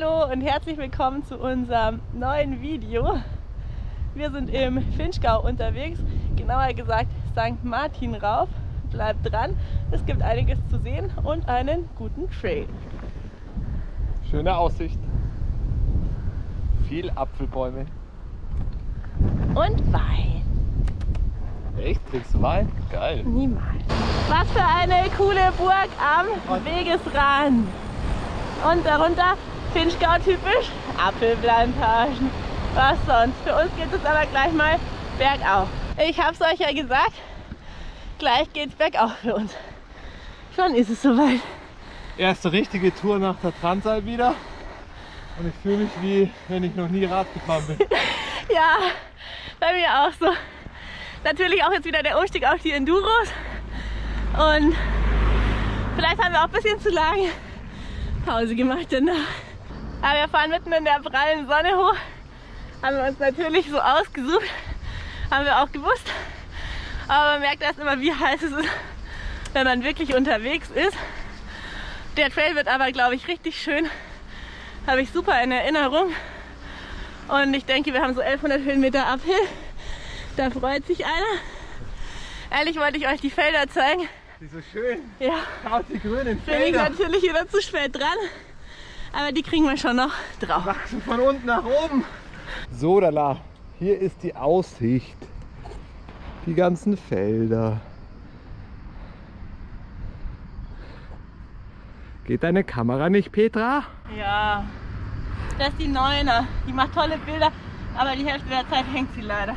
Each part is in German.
Hallo und herzlich willkommen zu unserem neuen Video. Wir sind im Finchgau unterwegs, genauer gesagt St. Martin rauf. Bleibt dran, es gibt einiges zu sehen und einen guten Trail. Schöne Aussicht. Viel Apfelbäume. Und Wein. Echt? Trinkst du Wein? Geil. Niemals. Was für eine coole Burg am Wegesrand. Und darunter Finchgau typisch Apfelplantagen. Was sonst? Für uns geht es aber gleich mal bergauf. Ich habe es euch ja gesagt, gleich geht's bergauf für uns. Schon ist es soweit. Erste richtige Tour nach der Transal wieder. Und ich fühle mich wie wenn ich noch nie Rad gefahren bin. Ja, bei mir auch so. Natürlich auch jetzt wieder der Umstieg auf die Enduros. Und vielleicht haben wir auch ein bisschen zu lange Pause gemacht danach. Aber wir fahren mitten in der prallen Sonne hoch. Haben wir uns natürlich so ausgesucht. Haben wir auch gewusst. Aber man merkt erst immer, wie heiß es ist, wenn man wirklich unterwegs ist. Der Trail wird aber, glaube ich, richtig schön. Habe ich super in Erinnerung. Und ich denke, wir haben so 1100 Höhenmeter Uphill. Da freut sich einer. Ehrlich wollte ich euch die Felder zeigen. Die so schön. Ja, Schaut die grünen bin ich Felder. natürlich wieder zu spät dran. Aber die kriegen wir schon noch drauf. Wachsen von unten nach oben. So, Dala. Hier ist die Aussicht. Die ganzen Felder. Geht deine Kamera nicht, Petra? Ja, das ist die Neuner. Die macht tolle Bilder, aber die Hälfte der Zeit hängt sie leider.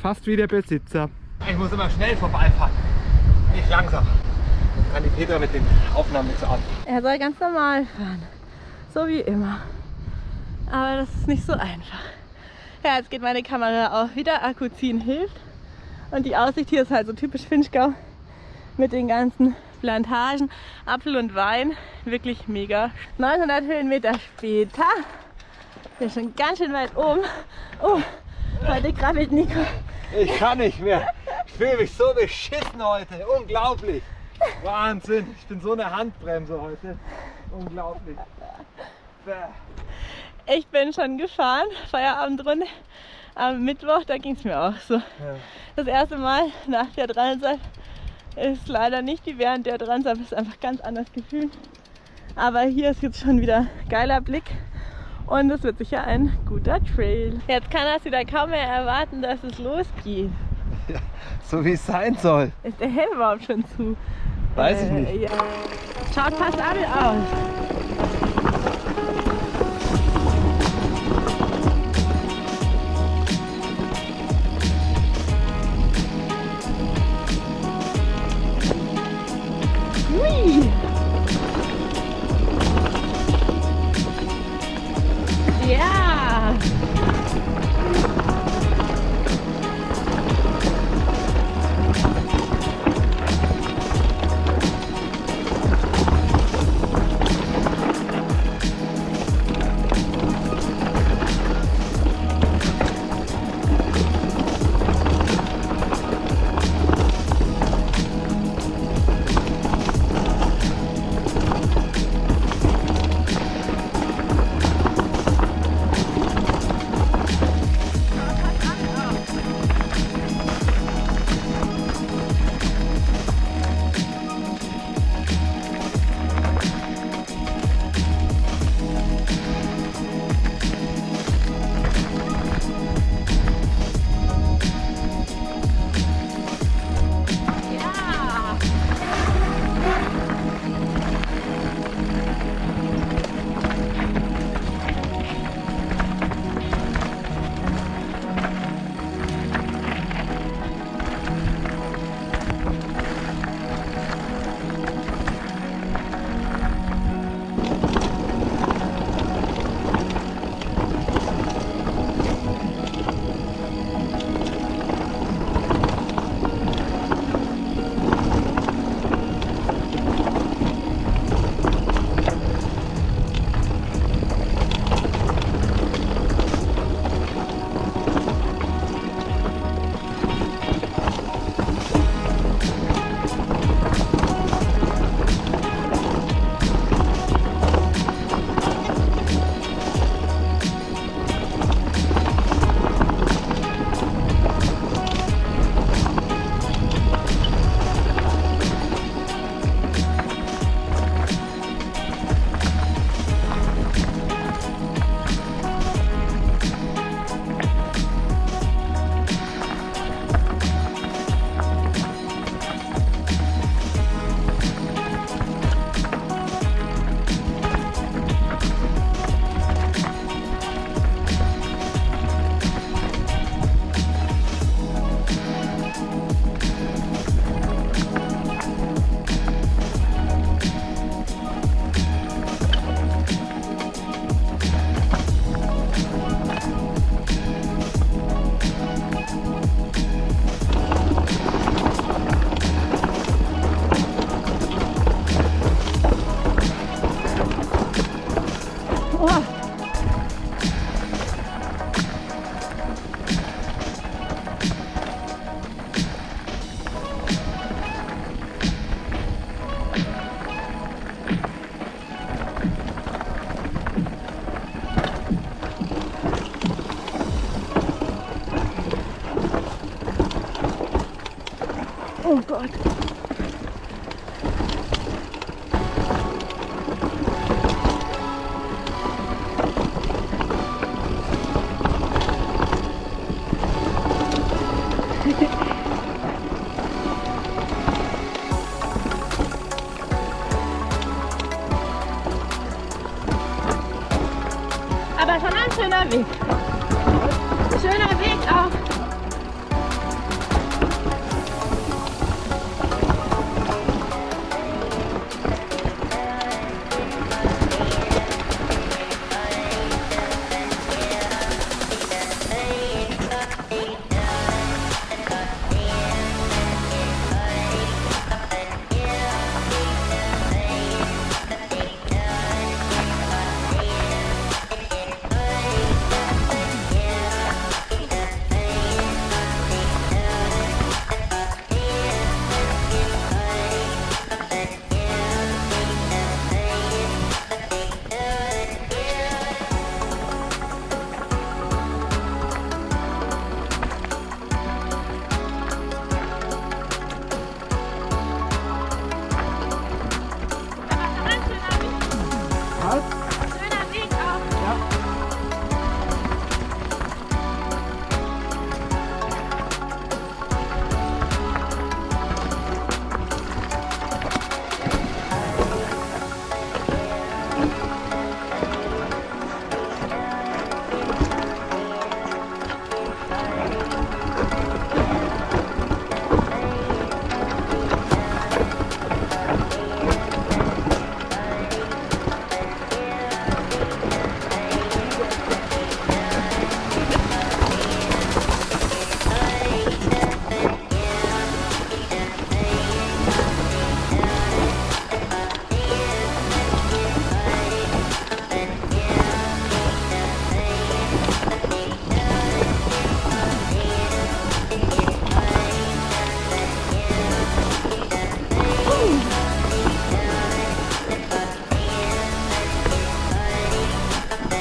Fast wie der Besitzer. Ich muss immer schnell vorbeifahren. Nicht langsam. Kann die Petra mit den Aufnahmen nichts an. Er soll ganz normal fahren. So wie immer. Aber das ist nicht so einfach. Ja, jetzt geht meine Kamera auch wieder. Akku ziehen hilft. Und die Aussicht hier ist halt so typisch Finchgau. Mit den ganzen Plantagen, Apfel und Wein. Wirklich mega. 900 Höhenmeter später. Wir sind schon ganz schön weit oben. Oh, heute krabbelt Nico. Ich kann nicht mehr. Ich fühle mich so beschissen heute. Unglaublich. Wahnsinn. Ich bin so eine Handbremse heute. Unglaublich. Ich bin schon gefahren, Feierabendrunde. Am Mittwoch, da ging es mir auch so. Das erste Mal nach der Transat ist leider nicht wie während der Transat, ist einfach ganz anders gefühlt. Aber hier ist jetzt schon wieder geiler Blick und es wird sicher ein guter Trail. Jetzt kann es wieder kaum mehr erwarten, dass es losgeht. So wie es sein soll. Ist der Helm überhaupt schon zu? Weiß ich Äh, nicht. Ja. Schaut passabel aus. Oh God.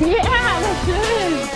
Ja, aber schön.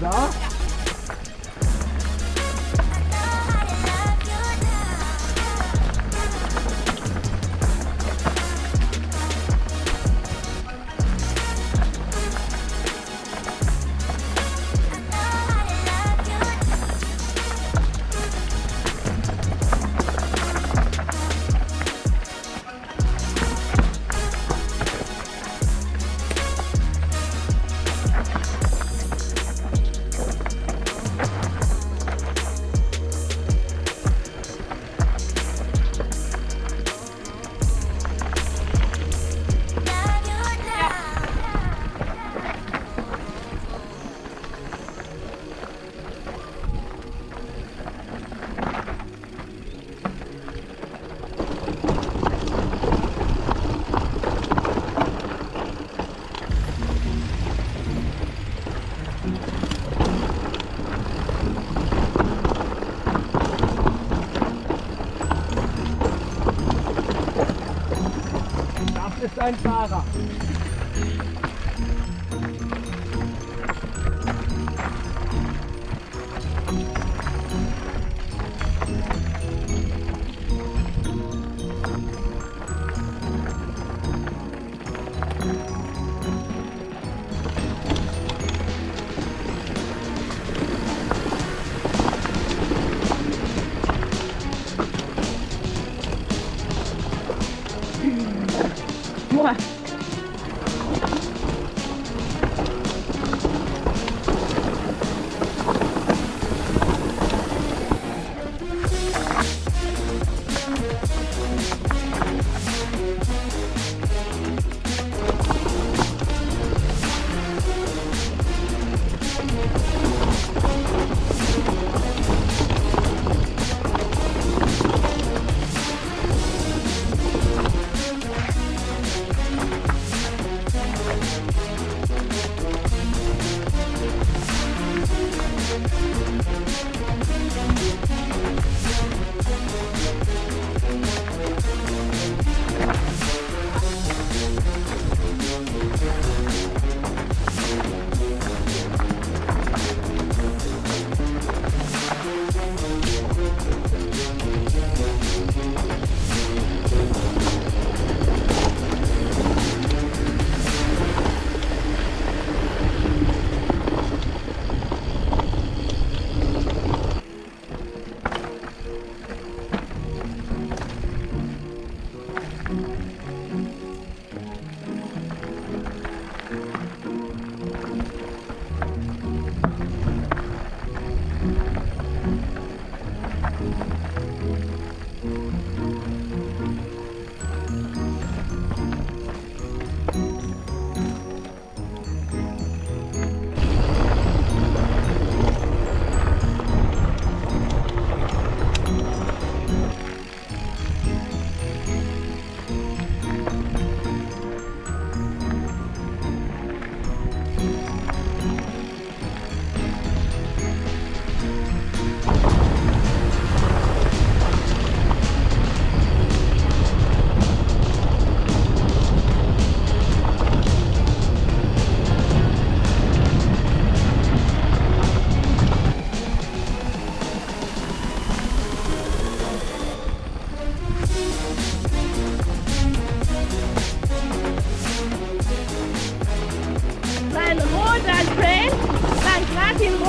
đó. Du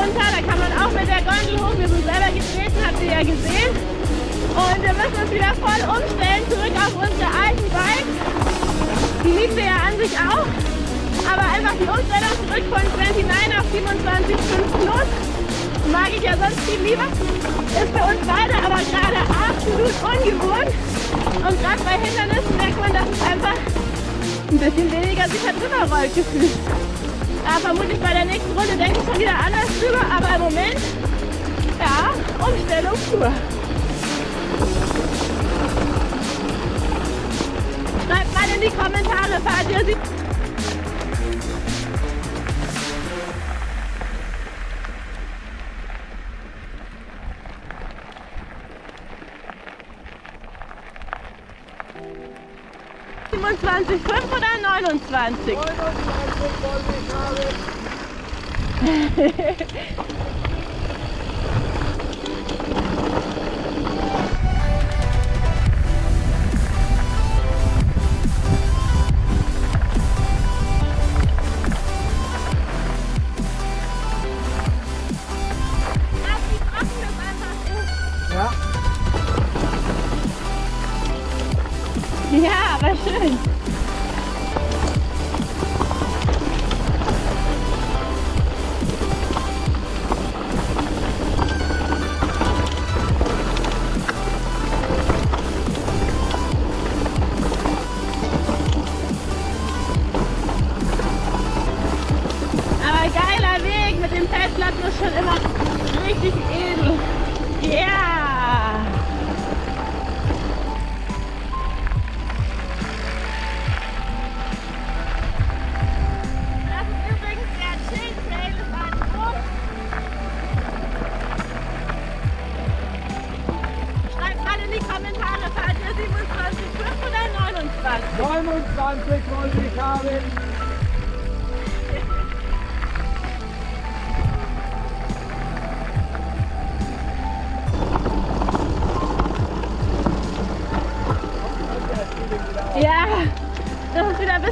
runter, da kann man auch mit der Gondel hoch. Wir sind selber getreten, habt ihr ja gesehen. Und wir müssen uns wieder voll umstellen, zurück auf unsere alten Bikes. Die liebt ihr ja an sich auch. Aber einfach die Umstellung zurück von 29 auf 27,5 plus mag ich ja sonst viel lieber. Ist für uns beide aber gerade absolut ungewohnt. Und gerade bei Hindernissen merkt man, dass es einfach ein bisschen weniger sicher drüber rollt gefühlt. Ja, vermutlich bei der nächsten Runde denke ich schon wieder anders drüber, aber im Moment, ja, Umstellung pur. Schreibt mal in die Kommentare, fahrt ihr sie? Fünf oder 29? 29 wollte ich haben.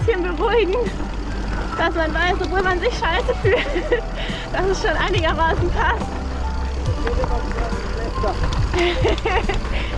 bisschen beruhigend, dass man weiß, obwohl man sich scheiße fühlt, dass es schon einigermaßen passt.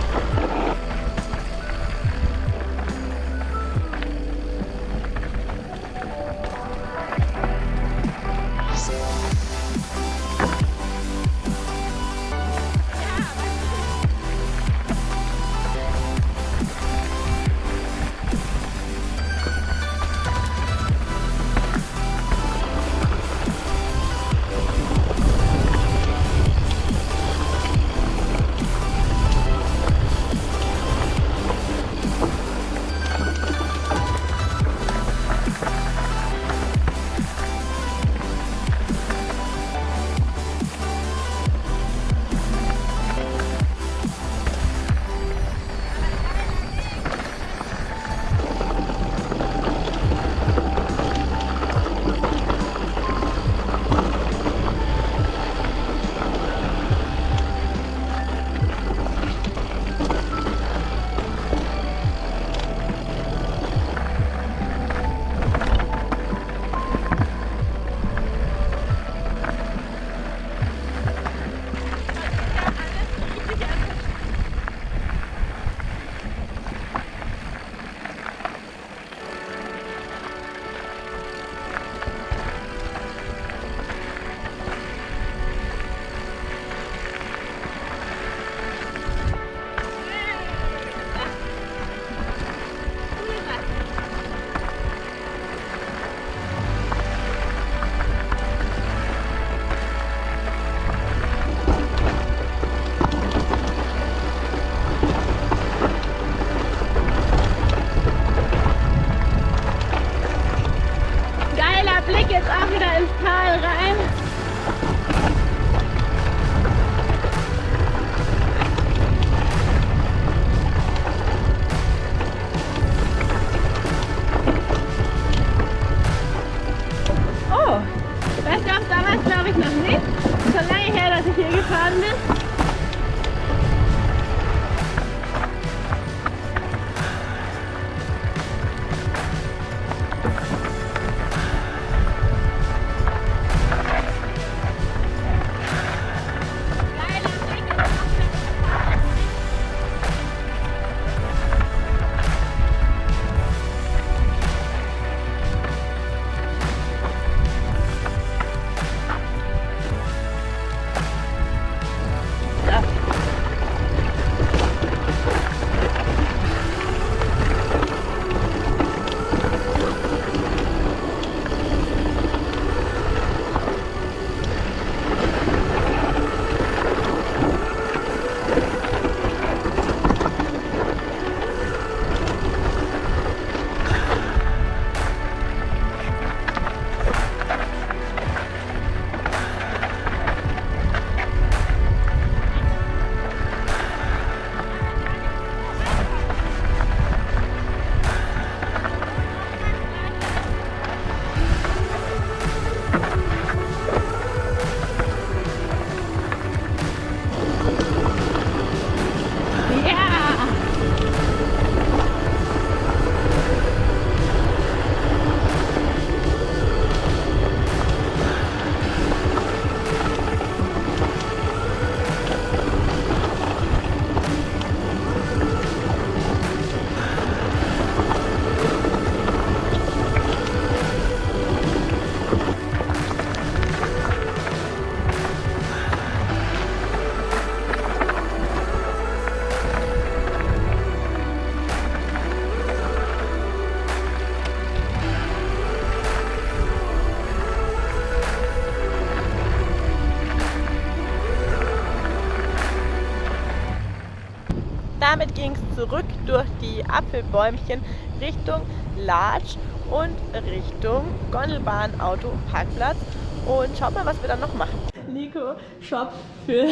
Apfelbäumchen Richtung Latsch und Richtung Gondelbahn, Auto, Parkplatz. Und schaut mal, was wir dann noch machen. Nico shoppt für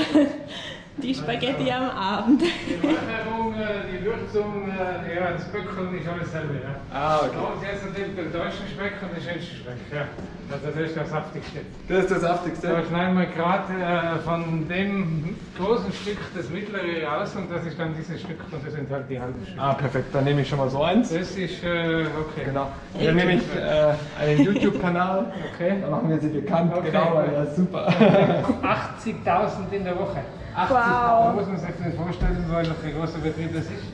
die Spaghetti am Abend. Die Ernährung, äh, die Würzung, äh, ja, das Böckeln ist alles selber, ja. Ah, Bei uns jetzt natürlich den deutschen Speck und den schönsten Speck, ja. Also das ist das saftigste. Das ist das Da Saftigste. schneiden wir gerade äh, von dem großen Stück das mittlere raus und das ist dann dieses Stück und das sind halt die halben Stücke. Ah, perfekt. Dann nehme ich schon mal so eins. Das ist, äh, okay. Genau. Dann nehme ich äh, einen YouTube-Kanal. Okay. Dann machen wir sie bekannt. Okay. Genau, weil das ist super. 80.000 in der Woche. 80. Da muss man sich nicht vorstellen, weil noch ein großer Betrieb das ist.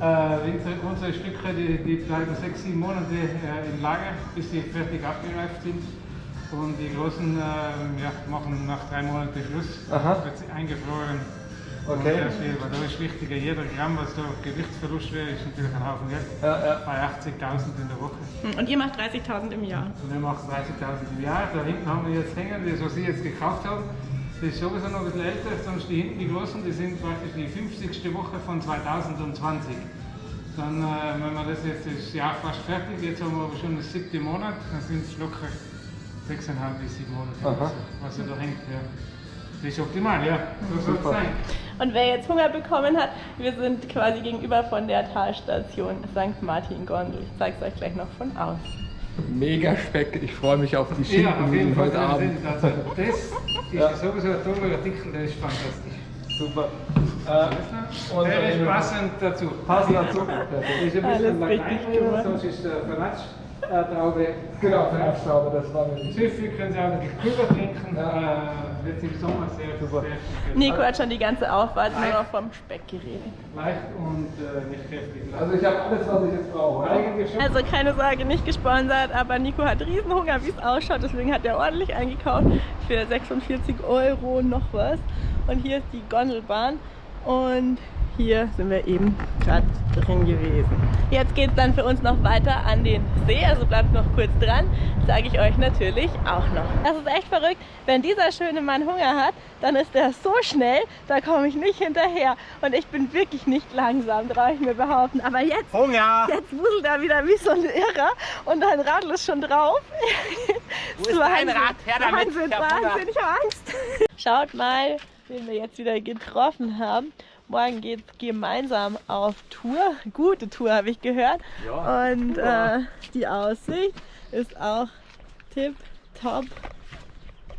Äh, unsere, unsere Stücke, die, die bleiben sechs, sieben Monate äh, im Lager, bis sie fertig abgereift sind. Und die großen äh, ja, machen nach drei Monaten Schluss. Aha. Wird sie eingefroren. Okay. Und das, weil da ist wichtiger, jeder Gramm, was da Gewichtsverlust wäre, ist natürlich ein Haufen Geld. Ja, ja. Bei 80.000 in der Woche. Und ihr macht 30.000 im Jahr. Und er macht 30.000 im Jahr. Da hinten haben wir jetzt hängen, das was ich jetzt gekauft habe. Das ist sowieso noch ein bisschen älter, sonst die hinten die großen, die sind praktisch die 50. Woche von 2020. Dann, äh, wenn wir das jetzt das Jahr fast fertig, jetzt haben wir aber schon das siebte Monat, dann sind es locker 6,5 bis 7 Monate, Aha. was da hängt. Ja. Das ist optimal, ja. So soll es sein. Und wer jetzt Hunger bekommen hat, wir sind quasi gegenüber von der Talstation St. Martin Gondel. Ich zeige es euch gleich noch von außen. Mega Speck. Ich freue mich auf die Ja, auf jeden Schinken Fall. heute Abend. Also, das ist Ja. sowieso ein toller Artikel, der ist fantastisch. Super. Äh, und Der ist passend dazu. Passend dazu. Ist ein bisschen gemacht. sonst ist äh, Traube. Genau, für den Abstauber, das war mir wichtig. Süffig können Sie auch wirklich Pulver trinken. Ja. Äh, wird im Sommer sehr, Super. sehr, Nico hat schon die ganze Auffahrt nur noch vom Speck geredet. leicht und äh, nicht kräftig. Also ich habe alles, was ich jetzt brauche. Also keine Sorge, nicht gesponsert, aber Nico hat Riesenhunger, wie es ausschaut. Deswegen hat er ordentlich eingekauft für 46 Euro noch was. Und hier ist die Gondelbahn und hier sind wir eben gerade drin gewesen. Jetzt geht es dann für uns noch weiter an den See, also bleibt noch kurz dran, sage ich euch natürlich auch noch. Das ist echt verrückt, wenn dieser schöne Mann Hunger hat, dann ist er so schnell, da komme ich nicht hinterher. Und ich bin wirklich nicht langsam, traue ich mir behaupten. Aber jetzt Hunger! Jetzt wuselt er wieder wie so ein Irrer und dein Radl ist schon drauf. Wo ist dein Rad? Her damit, Wahnsinn, ich. Wahnsinn, ich habe Angst. Schaut mal, wen wir jetzt wieder getroffen haben. Morgen geht es gemeinsam auf Tour. Gute Tour, habe ich gehört. Ja, und äh, die Aussicht ist auch tip top.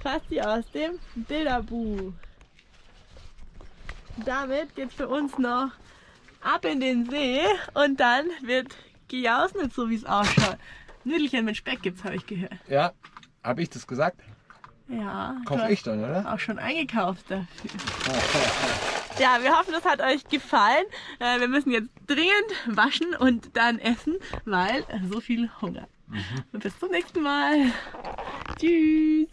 Fast wie aus dem Bilderbuch. Damit geht es für uns noch ab in den See und dann wird gejausnet, so wie es ausschaut. Nüdelchen mit Speck gibt's, habe ich gehört. Ja, habe ich das gesagt? Ja, Kauf ich dann, oder? auch schon eingekauft dafür. Ja, wir hoffen, das hat euch gefallen. Äh, Wir müssen jetzt dringend waschen und dann essen, weil so viel Hunger. Und bis zum nächsten Mal. Tschüss.